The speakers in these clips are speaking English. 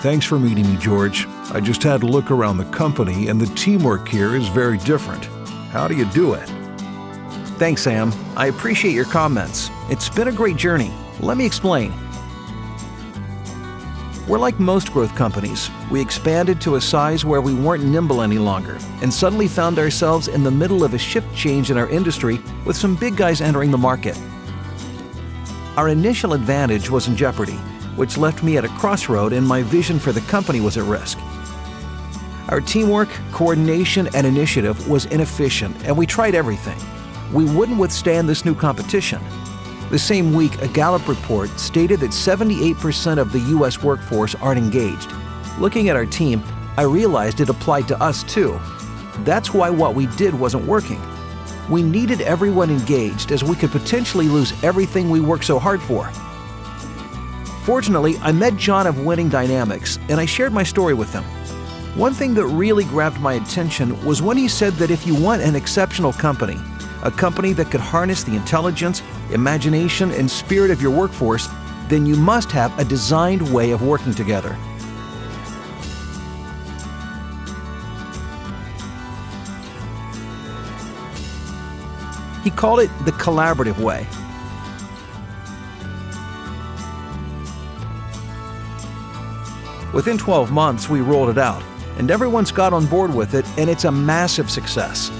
Thanks for meeting me, George. I just had to look around the company, and the teamwork here is very different. How do you do it? Thanks, Sam. I appreciate your comments. It's been a great journey. Let me explain. We're like most growth companies. We expanded to a size where we weren't nimble any longer and suddenly found ourselves in the middle of a shift change in our industry with some big guys entering the market. Our initial advantage was in jeopardy, which left me at a crossroad and my vision for the company was at risk. Our teamwork, coordination, and initiative was inefficient and we tried everything. We wouldn't withstand this new competition. The same week, a Gallup report stated that 78% of the U.S. workforce aren't engaged. Looking at our team, I realized it applied to us too. That's why what we did wasn't working. We needed everyone engaged as we could potentially lose everything we worked so hard for. Fortunately, I met John of Winning Dynamics and I shared my story with him. One thing that really grabbed my attention was when he said that if you want an exceptional company, a company that could harness the intelligence, imagination, and spirit of your workforce, then you must have a designed way of working together. He called it the collaborative way. Within 12 months, we rolled it out, and everyone's got on board with it, and it's a massive success.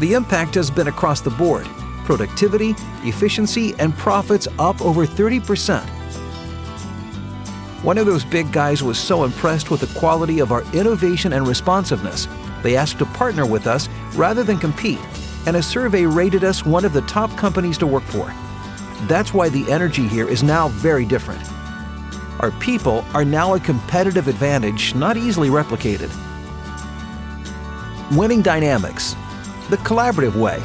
The impact has been across the board productivity, efficiency, and profits up over 30%. One of those big guys was so impressed with the quality of our innovation and responsiveness, they asked to partner with us rather than compete, and a survey rated us one of the top companies to work for. That's why the energy here is now very different. Our people are now a competitive advantage not easily replicated. Winning Dynamics, the collaborative way